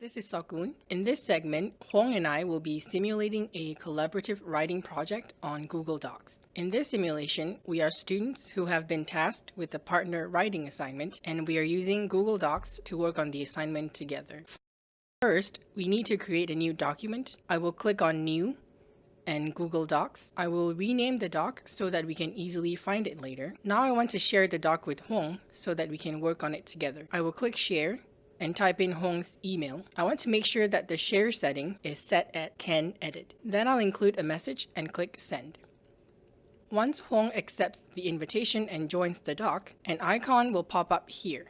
This is Sokun. In this segment, Huang and I will be simulating a collaborative writing project on Google Docs. In this simulation, we are students who have been tasked with a partner writing assignment, and we are using Google Docs to work on the assignment together. First, we need to create a new document. I will click on New and Google Docs. I will rename the doc so that we can easily find it later. Now I want to share the doc with Huang so that we can work on it together. I will click Share and type in Huang's email. I want to make sure that the share setting is set at can edit. Then I'll include a message and click send. Once Hong accepts the invitation and joins the doc, an icon will pop up here.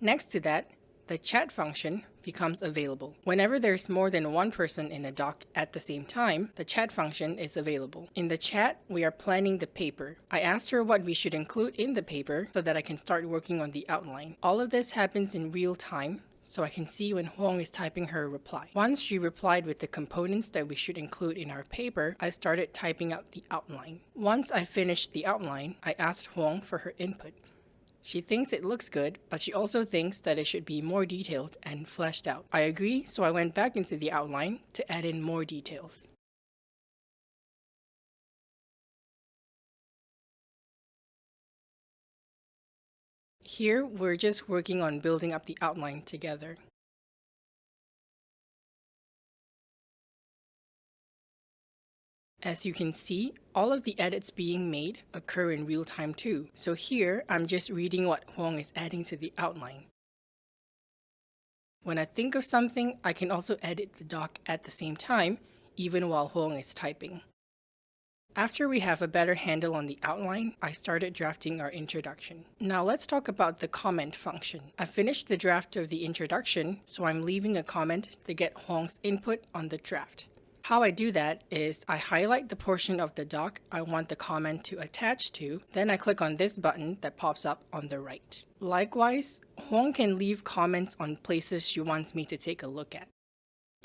Next to that, the chat function becomes available. Whenever there's more than one person in a doc at the same time, the chat function is available. In the chat, we are planning the paper. I asked her what we should include in the paper so that I can start working on the outline. All of this happens in real time, so I can see when Huang is typing her reply. Once she replied with the components that we should include in our paper, I started typing out the outline. Once I finished the outline, I asked Huang for her input. She thinks it looks good, but she also thinks that it should be more detailed and fleshed out. I agree, so I went back into the outline to add in more details. Here, we're just working on building up the outline together. As you can see, all of the edits being made occur in real time too. So here, I'm just reading what Huang is adding to the outline. When I think of something, I can also edit the doc at the same time, even while Huang is typing. After we have a better handle on the outline, I started drafting our introduction. Now let's talk about the comment function. I finished the draft of the introduction, so I'm leaving a comment to get Huang's input on the draft. How I do that is I highlight the portion of the doc I want the comment to attach to, then I click on this button that pops up on the right. Likewise, Huang can leave comments on places she wants me to take a look at.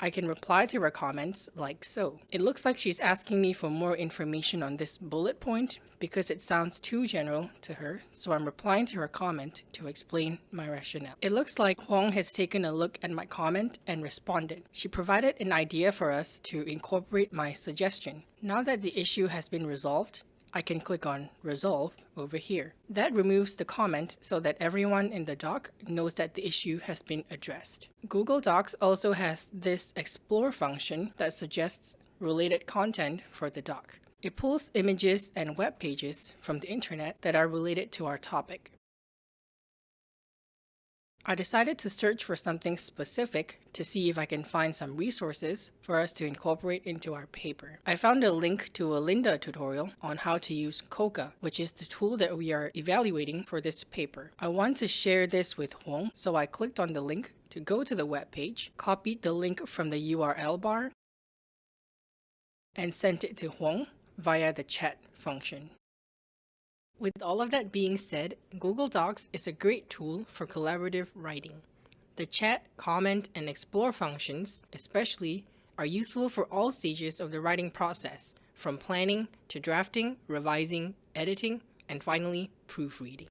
I can reply to her comments like so. It looks like she's asking me for more information on this bullet point because it sounds too general to her, so I'm replying to her comment to explain my rationale. It looks like Huang has taken a look at my comment and responded. She provided an idea for us to incorporate my suggestion. Now that the issue has been resolved, I can click on Resolve over here. That removes the comment so that everyone in the doc knows that the issue has been addressed. Google Docs also has this Explore function that suggests related content for the doc. It pulls images and web pages from the internet that are related to our topic. I decided to search for something specific to see if I can find some resources for us to incorporate into our paper. I found a link to a Lynda tutorial on how to use Coca, which is the tool that we are evaluating for this paper. I want to share this with Huang, so I clicked on the link to go to the web page, copied the link from the URL bar, and sent it to Huang via the chat function. With all of that being said, Google Docs is a great tool for collaborative writing. The chat, comment, and explore functions, especially, are useful for all stages of the writing process, from planning to drafting, revising, editing, and finally, proofreading.